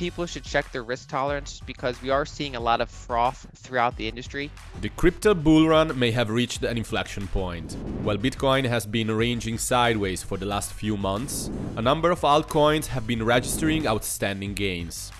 people should check their risk tolerance because we are seeing a lot of froth throughout the industry. The crypto bull run may have reached an inflection point. While Bitcoin has been ranging sideways for the last few months, a number of altcoins have been registering outstanding gains.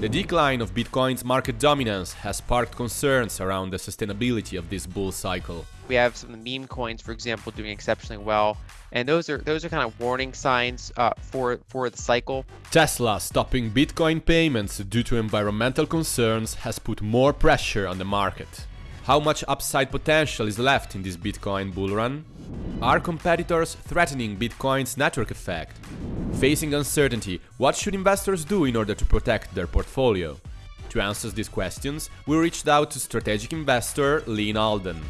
The decline of Bitcoin's market dominance has sparked concerns around the sustainability of this bull cycle. We have some of the meme coins, for example, doing exceptionally well, and those are those are kind of warning signs uh, for for the cycle. Tesla stopping Bitcoin payments due to environmental concerns has put more pressure on the market. How much upside potential is left in this Bitcoin bull run? Are competitors threatening Bitcoin's network effect? Facing uncertainty, what should investors do in order to protect their portfolio? To answer these questions, we reached out to strategic investor Lyn Alden.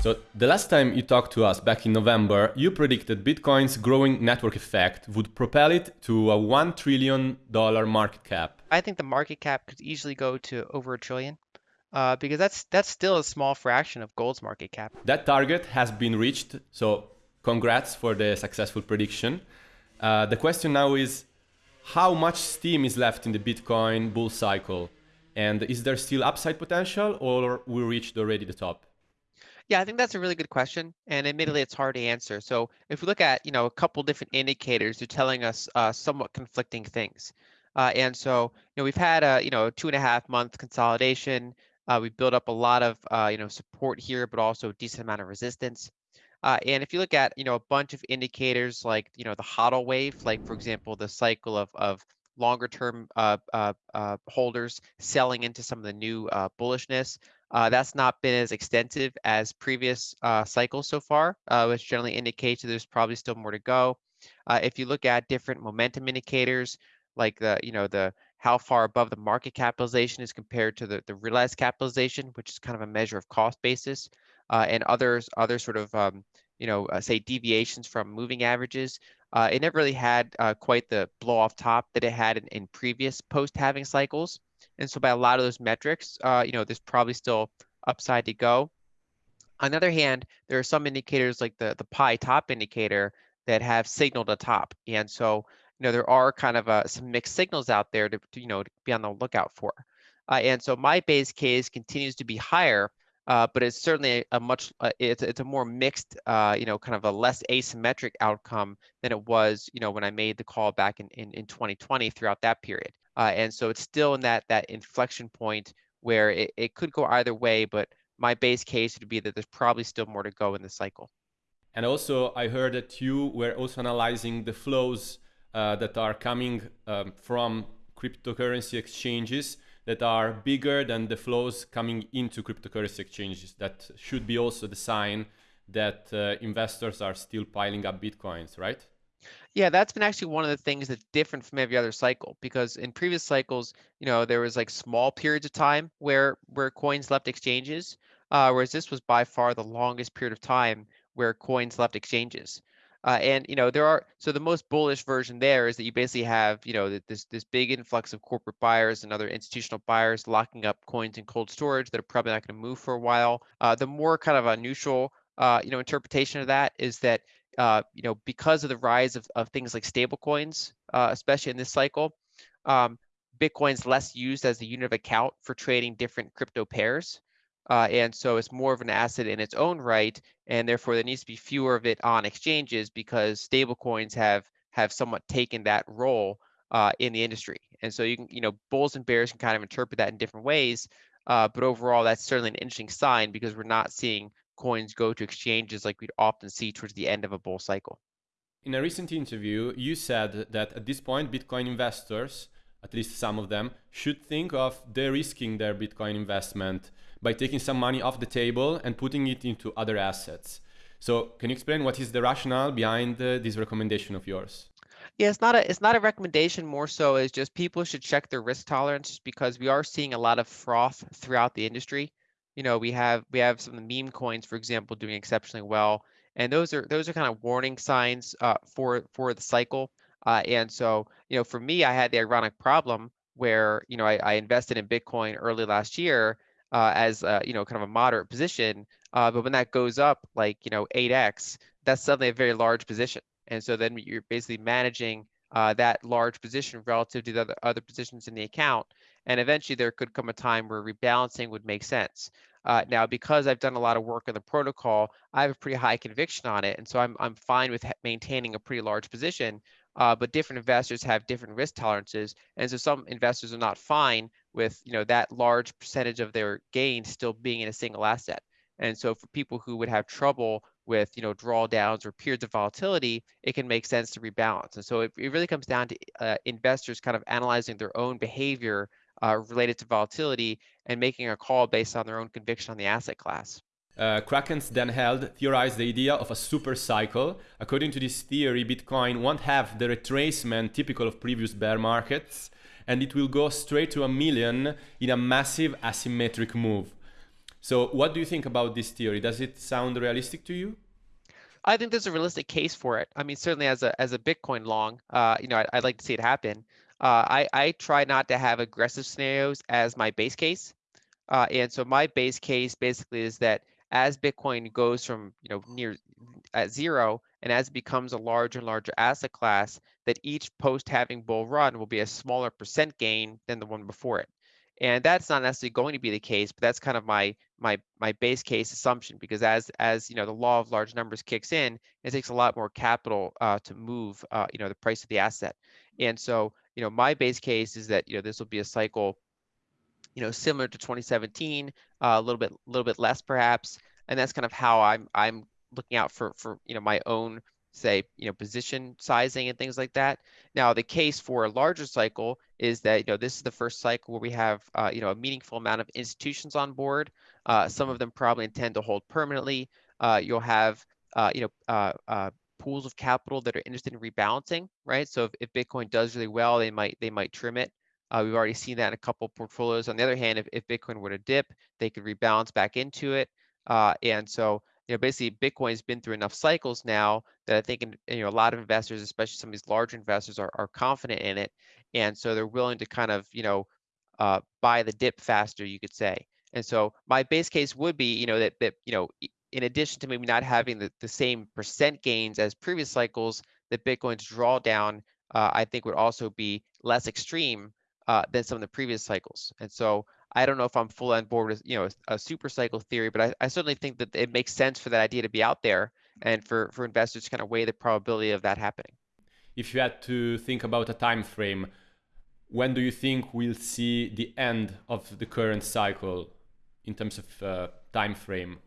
So the last time you talked to us back in November, you predicted Bitcoin's growing network effect would propel it to a $1 trillion market cap. I think the market cap could easily go to over a trillion. Uh, because that's that's still a small fraction of gold's market cap. That target has been reached, so congrats for the successful prediction. Uh, the question now is, how much steam is left in the Bitcoin bull cycle, and is there still upside potential, or we reached already the top? Yeah, I think that's a really good question, and admittedly, it's hard to answer. So if we look at you know a couple different indicators, they're telling us uh, somewhat conflicting things. Uh, and so you know we've had a you know two and a half month consolidation. Uh, we built up a lot of uh, you know support here, but also a decent amount of resistance. Uh, and if you look at you know a bunch of indicators like you know the hodl wave, like for example the cycle of of longer term uh, uh, uh, holders selling into some of the new bullishness. That's not been as extensive as previous cycles so far, which generally indicates that there's probably still more to go. If you look at different momentum indicators, like the you know the how far above the market capitalization is compared to the, the realized capitalization, which is kind of a measure of cost basis, uh, and others other sort of um, you know uh, say deviations from moving averages. it never really had quite the blow off top that it had in, in previous post halving cycles. And so by a lot of those metrics, uh, you know, there's probably still upside to go. On the other hand, there are some indicators like the, the pi top indicator that have signaled a top. And so, you know, there are kind of uh, some mixed signals out there to, to, you know, to be on the lookout for. Uh, and so my base case continues to be higher, uh, but it's certainly a much, uh, it's, it's a more mixed, uh, you know, kind of a less asymmetric outcome than it was, you know, when I made the call back in, in, in 2020 throughout that period. Uh, and so it's still in that that inflection point where it, it could go either way, but my base case would be that there's probably still more to go in the cycle. And also, I heard that you were also analyzing the flows uh, that are coming um, from cryptocurrency exchanges that are bigger than the flows coming into cryptocurrency exchanges. That should be also the sign that uh, investors are still piling up bitcoins, right? Yeah, that's been actually one of the things that's different from every other cycle because in previous cycles, you know, there was like small periods of time where where coins left exchanges, uh, whereas this was by far the longest period of time where coins left exchanges. Uh, and you know there are so the most bullish version there is that you basically have you know this this big influx of corporate buyers and other institutional buyers locking up coins in cold storage that are probably not going to move for a while. Uh, the more kind of a neutral uh, you know interpretation of that is that uh, you know, because of the rise of, of things like stablecoins, uh, especially in this cycle, um, Bitcoin's less used as a unit of account for trading different crypto pairs. Uh, and so it's more of an asset in its own right, and therefore there needs to be fewer of it on exchanges because stablecoins have have somewhat taken that role uh, in the industry. And so you can, you know, bulls and bears can kind of interpret that in different ways. Uh, but overall, that's certainly an interesting sign because we're not seeing coins go to exchanges like we'd often see towards the end of a bull cycle. In a recent interview, you said that at this point, Bitcoin investors, at least some of them, should think of de-risking their Bitcoin investment by taking some money off the table and putting it into other assets. So, can you explain what is the rationale behind uh, this recommendation of yours? Yeah, it's not a it's not a recommendation. More so is just people should check their risk tolerance because we are seeing a lot of froth throughout the industry you know, we have we have some of the meme coins, for example, doing exceptionally well, and those are those are kind of warning signs uh, for for the cycle. Uh, and so, you know, for me, I had the ironic problem where you know I, I invested in Bitcoin early last year uh, as uh, you know kind of a moderate position, uh, but when that goes up like you know 8x, that's suddenly a very large position. And so then you're basically managing uh, that large position relative to the other, other positions in the account. And eventually there could come a time where rebalancing would make sense. Uh, now, because I've done a lot of work on the protocol, I have a pretty high conviction on it. And so I'm, I'm fine with maintaining a pretty large position. Uh, but different investors have different risk tolerances. And so some investors are not fine with you know that large percentage of their gain still being in a single asset. And so for people who would have trouble with you know drawdowns or periods of volatility, it can make sense to rebalance. And so it, it really comes down to uh, investors kind of analyzing their own behavior uh, related to volatility and making a call based on their own conviction on the asset class. Uh, Kraken's Dan Held theorized the idea of a super cycle. According to this theory, Bitcoin won't have the retracement typical of previous bear markets, and it will go straight to a million in a massive asymmetric move. So, what do you think about this theory? Does it sound realistic to you? I think there's a realistic case for it. I mean, certainly as a as a Bitcoin long, uh, you know, I'd, I'd, like to see it happen. Uh, I I try not to have aggressive scenarios as my base case, uh, and so my base case basically is that as Bitcoin goes from you know near at zero and as it becomes a larger and larger asset class, that each post-halving bull run will be a smaller percent gain than the one before it. And that's not necessarily going to be the case, but that's kind of my my my base case assumption because as as you know the law of large numbers kicks in, it takes a lot more capital uh, to move uh, you know the price of the asset. And so you know my base case is that you know this will be a cycle you know, similar to 2017, uh, a little bit, a little bit less perhaps, and that's kind of how I'm I'm looking out for for you know my own say you know position sizing and things like that. Now the case for a larger cycle is that you know this is the first cycle where we have uh, you know a meaningful amount of institutions on board. Uh, some of them probably intend to hold permanently. Uh, you'll have uh, you know uh, uh, pools of capital that are interested in rebalancing, right? So if, if Bitcoin does really well, they might they might trim it. Uh, we've already seen that in a couple portfolios. On the other hand, if, if Bitcoin were to dip, they could rebalance back into it. Uh, and so, you know, basically Bitcoin's been through enough cycles now that I think, you know, a lot of investors, especially some of these larger investors are, are confident in it. And so they're willing to kind of, you know, uh, buy the dip faster, you could say. And so my base case would be, you know, that, that you know, in addition to maybe not having the, the same percent gains as previous cycles, that Bitcoin's drawdown, uh, I think would also be less extreme uh, than some of the previous cycles. And so I don't know if I'm full on board with you know a super cycle theory, but I, I certainly think that it makes sense for that idea to be out there and for for investors to kind of weigh the probability of that happening. If you had to think about a time frame, when do you think we'll see the end of the current cycle in terms of uh, time frame?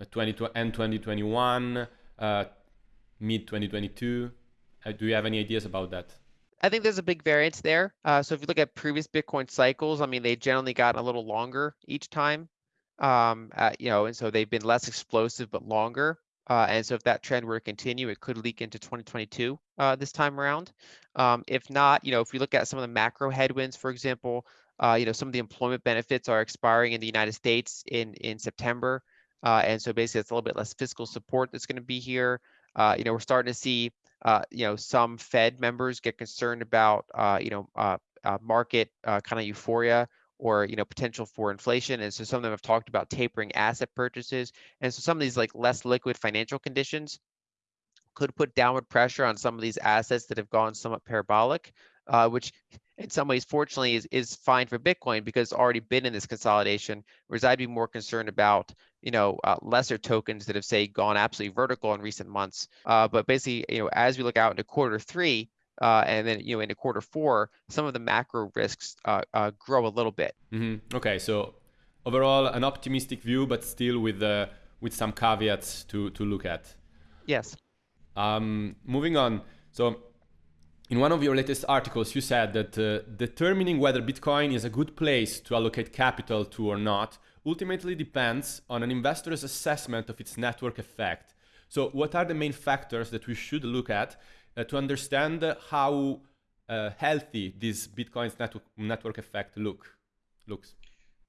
Uh, 20 end 2021, uh, mid 2022. Uh, do you have any ideas about that? I think there's a big variance there. Uh, so if you look at previous Bitcoin cycles, I mean, they generally got a little longer each time. Um, you know, and so they've been less explosive but longer. Uh, and so if that trend were to continue, it could leak into 2022 uh, this time around. Um, if not, you know, if we look at some of the macro headwinds, for example, uh, you know, some of the employment benefits are expiring in the United States in in September, uh, and so basically it's a little bit less fiscal support that's going to be here. you know, we're starting to see uh, you know, some Fed members get concerned about, uh, you know, uh, uh market uh, kind of euphoria or you know potential for inflation and so some of them have talked about tapering asset purchases and so some of these like less liquid financial conditions could put downward pressure on some of these assets that have gone somewhat parabolic uh, which in some ways fortunately is, is fine for bitcoin because it's already been in this consolidation. Whereas i'd be more concerned about you know, uh, lesser tokens that have say gone absolutely vertical in recent months. Uh, but basically, you know, as we look out into quarter three, uh, and then you know into quarter four, some of the macro risks uh, uh, grow a little bit. Mm-hmm. Okay, so overall, an optimistic view, but still with uh, with some caveats to to look at. Yes. Um, moving on, so. In one of your latest articles, you said that determining whether Bitcoin is a good place to allocate capital to or not ultimately depends on an investor's assessment of its network effect. So what are the main factors that we should look at uh, to understand how uh, healthy this Bitcoin's network, network effect look looks?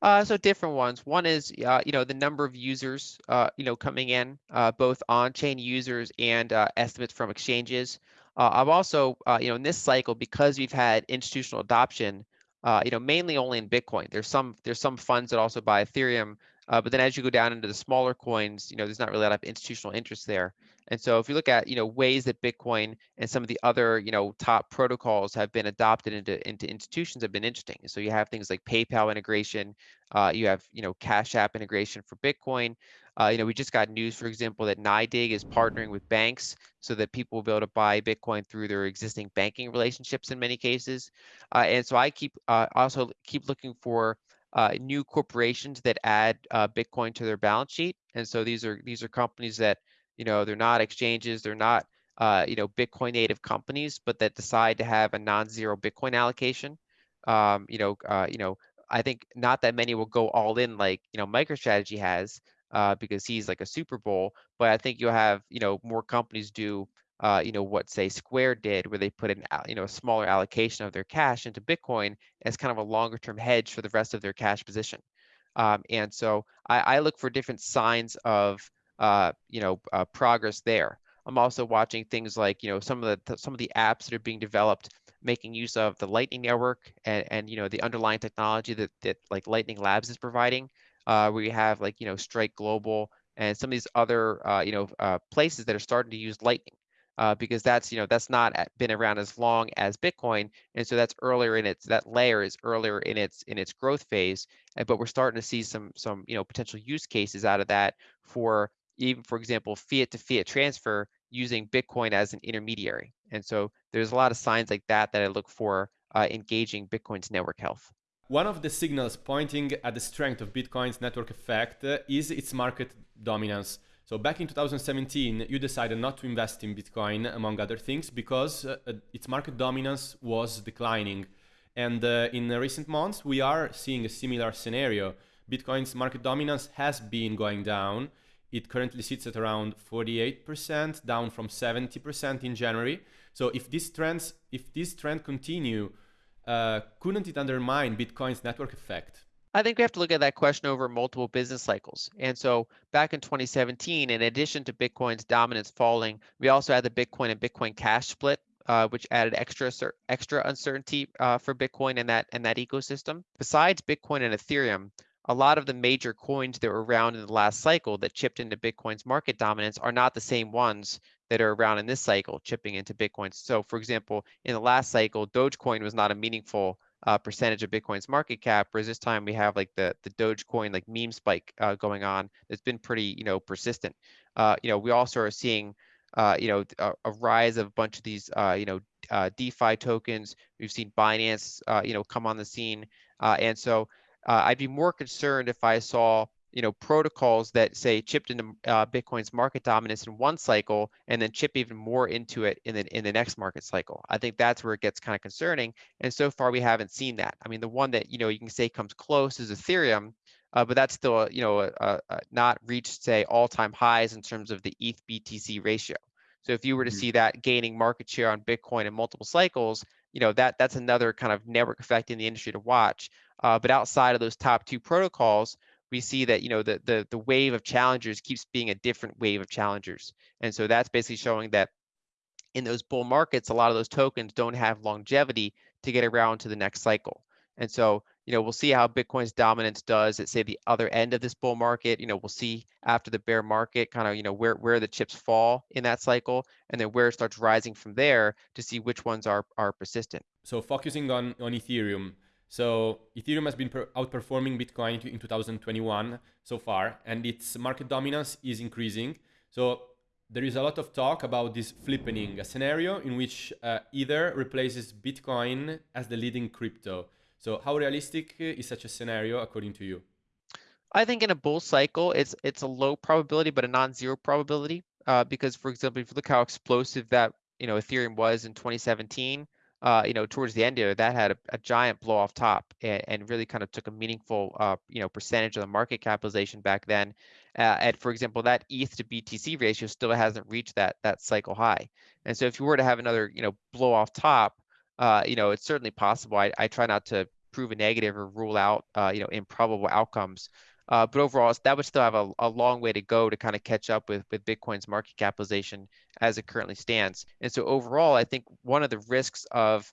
Uh, so different ones. One is, uh, you know, the number of users, uh, you know, coming in, uh, both on-chain users and uh, estimates from exchanges. Uh, I'm also, you know, in this cycle, because we've had institutional adoption, uh, you know, mainly only in Bitcoin. There's some there's some funds that also buy Ethereum, uh, but then as you go down into the smaller coins, you know, there's not really a lot of institutional interest there. And so if you look at, you know, ways that Bitcoin and some of the other, you know, top protocols have been adopted into, into institutions have been interesting. So you have things like PayPal integration, uh, you have, you know, Cash App integration for Bitcoin. Uh, you know, we just got news, for example, that NYDIG is partnering with banks so that people will be able to buy Bitcoin through their existing banking relationships in many cases. Uh, and so I keep uh, also keep looking for uh, new corporations that add uh, Bitcoin to their balance sheet. And so these are these are companies that you know they're not exchanges, they're not uh, you know Bitcoin native companies, but that decide to have a non-zero Bitcoin allocation. Um, you know, you know, I think not that many will go all in like you know MicroStrategy has uh, because he's like a Super Bowl, but I think you'll have you know more companies do uh, you know, what say Square did, where they put an, you know, a smaller allocation of their cash into Bitcoin as kind of a longer term hedge for the rest of their cash position. Um, and so I, I, look for different signs of, uh, you know, uh, progress there. I'm also watching things like, you know, some of the some of the apps that are being developed, making use of the Lightning Network and, and you know, the underlying technology that that like Lightning Labs is providing. Uh, where you have like, you know, Strike Global and some of these other, uh, you know, uh, places that are starting to use Lightning uh, because that's you know that's not been around as long as Bitcoin, and so that's earlier in its that layer is earlier in its in its growth phase. But we're starting to see some some you know potential use cases out of that for even for example fiat to fiat transfer using Bitcoin as an intermediary. And so there's a lot of signs like that that I look for uh, engaging Bitcoin's network health. One of the signals pointing at the strength of Bitcoin's network effect is its market dominance. So back in 2017, you decided not to invest in Bitcoin, among other things, because uh, uh, its market dominance was declining. And uh, in recent months, we are seeing a similar scenario. Bitcoin's market dominance has been going down. It currently sits at around 48%, down from 70% in January. So if this trends, if this trend continue, uh, couldn't it undermine Bitcoin's network effect? I think we have to look at that question over multiple business cycles. And so back in 2017, in addition to Bitcoin's dominance falling, we also had the Bitcoin and Bitcoin Cash split, uh, which added extra extra uncertainty uh, for Bitcoin and that and that ecosystem. Besides Bitcoin and Ethereum, a lot of the major coins that were around in the last cycle that chipped into Bitcoin's market dominance are not the same ones that are around in this cycle, chipping into Bitcoin. So, for example, in the last cycle, Dogecoin was not a meaningful uh, percentage of Bitcoin's market cap, whereas this time we have like the the Dogecoin like meme spike uh, going on. that's been pretty you know persistent. Uh, you know we also are seeing uh, you know a, a, rise of a bunch of these uh, you know uh, DeFi tokens. We've seen Binance you know come on the scene, and so I'd be more concerned if I saw you know protocols that say chipped into uh, Bitcoin's market dominance in one cycle and then chip even more into it in the in the next market cycle. I think that's where it gets kind of concerning. And so far we haven't seen that. I mean, the one that you know you can say comes close is Ethereum, uh, but that's still you know uh, not reached say all-time highs in terms of the ETH BTC ratio. So if you were to mm-hmm. see that gaining market share on Bitcoin in multiple cycles, you know that that's another kind of network effect in the industry to watch. Uh, but outside of those top two protocols, we see that you know the, the the wave of challengers keeps being a different wave of challengers and so that's basically showing that in those bull markets a lot of those tokens don't have longevity to get around to the next cycle and so you know we'll see how bitcoin's dominance does at say the other end of this bull market you know we'll see after the bear market kind of you know where where the chips fall in that cycle and then where it starts rising from there to see which ones are are persistent so focusing on on ethereum so Ethereum has been outperforming Bitcoin in 2021 so far, and its market dominance is increasing. So there is a lot of talk about this flippening, a scenario in which uh, Ether replaces Bitcoin as the leading crypto. So how realistic is such a scenario according to you? I think in a bull cycle, it's it's a low probability, but a non-zero probability. Uh, because, for example, if you look how explosive that you know Ethereum was in 2017, uh, you know, towards the end of it, that had a, a giant blow off top and, and, really kind of took a meaningful, uh, you know, percentage of the market capitalization back then. Uh, and for example, that ETH to BTC ratio still hasn't reached that that cycle high. And so if you were to have another, you know, blow off top, uh, you know, it's certainly possible. I, I try not to prove a negative or rule out, uh, you know, improbable outcomes. Uh, but overall, that would still have a, a long way to go to kind of catch up with, with Bitcoin's market capitalization as it currently stands. And so overall, I think one of the risks of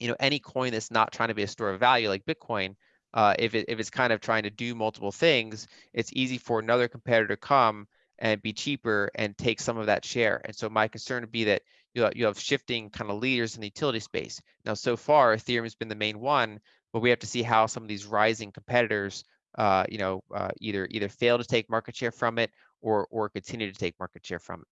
you know any coin that's not trying to be a store of value like Bitcoin, uh, if it if it's kind of trying to do multiple things, it's easy for another competitor to come and be cheaper and take some of that share. And so my concern would be that you have, you have shifting kind of leaders in the utility space. Now, so far, Ethereum has been the main one, but we have to see how some of these rising competitors, uh, you know, uh, either either fail to take market share from it or or continue to take market share from it.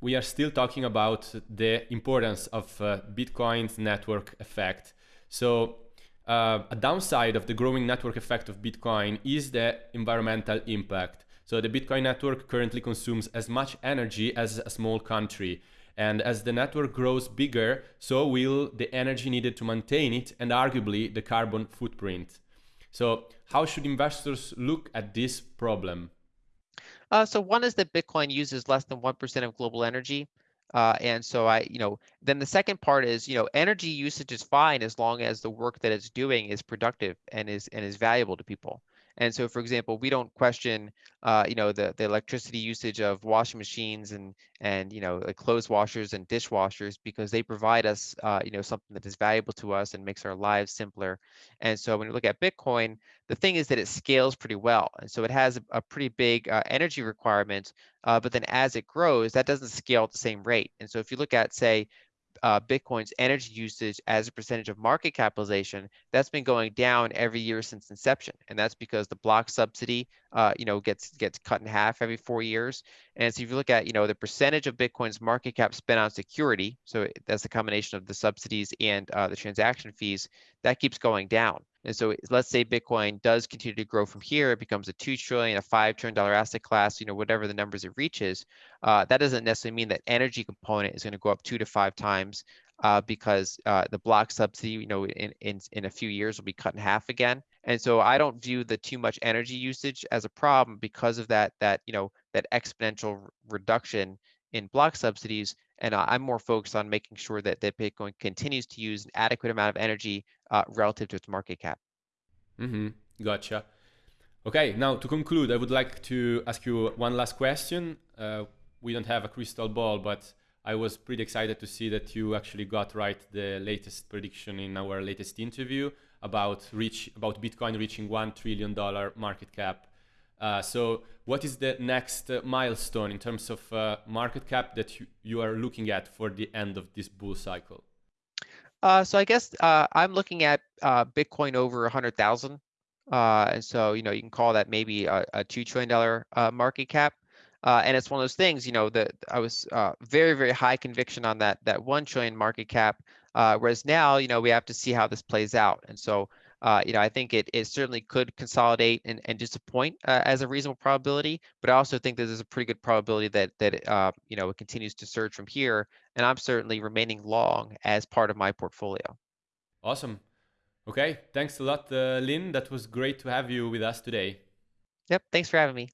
We are still talking about the importance of uh, Bitcoin's network effect. So uh, a downside of the growing network effect of Bitcoin is the environmental impact. So the Bitcoin network currently consumes as much energy as a small country. And as the network grows bigger, so will the energy needed to maintain it and arguably the carbon footprint. So how should investors look at this problem? Uh, so one is that Bitcoin uses less than 1% of global energy. Uh, and so I, you know, then the second part is, you know, energy usage is fine as long as the work that it's doing is productive and is and is valuable to people. And so, for example, we don't question, uh, you know, the, the electricity usage of washing machines and and you know, clothes washers and dishwashers because they provide us, uh, you know, something that is valuable to us and makes our lives simpler. And so, when you look at Bitcoin, the thing is that it scales pretty well, and so it has a, a pretty big uh, energy requirement. Uh, but then, as it grows, that doesn't scale at the same rate. And so, if you look at, say, uh, Bitcoin's energy usage as a percentage of market capitalization, that's been going down every year since inception, and that's because the block subsidy, uh, you know, gets gets cut in half every four years. And so if you look at, you know, the percentage of Bitcoin's market cap spent on security, so that's the combination of the subsidies and uh, the transaction fees, that keeps going down. And so let's say Bitcoin does continue to grow from here, it becomes a two trillion, a five trillion dollar asset class, you know, whatever the numbers it reaches. Uh, that doesn't necessarily mean that energy component is going to go up two to five times uh, because uh, the block subsidy, you know, in, in in a few years will be cut in half again. And so I don't view the too much energy usage as a problem because of that that you know that exponential reduction in block subsidies and I'm more focused on making sure that, that Bitcoin continues to use an adequate amount of energy uh, relative to its market cap. Mm-hmm. Gotcha. Okay, now to conclude, I would like to ask you one last question. Uh, we don't have a crystal ball, but I was pretty excited to see that you actually got right the latest prediction in our latest interview about reach about Bitcoin reaching one trillion dollar market cap uh, so what is the next uh, milestone in terms of uh, market cap that you, you are looking at for the end of this bull cycle? Uh, so I guess uh, I'm looking at uh, Bitcoin over 100,000. and so, you know, you can call that maybe a, a $2 trillion market cap. and it's one of those things, you know, that I was very, very high conviction on that, that 1 trillion market cap. whereas now, you know, we have to see how this plays out. And so uh, you know, I think it, it certainly could consolidate and, and disappoint uh, as a reasonable probability, but I also think that there's a pretty good probability that that uh, you know it continues to surge from here, and I'm certainly remaining long as part of my portfolio. Awesome. Okay, thanks a lot, uh, Lyn. That was great to have you with us today. Yep, thanks for having me.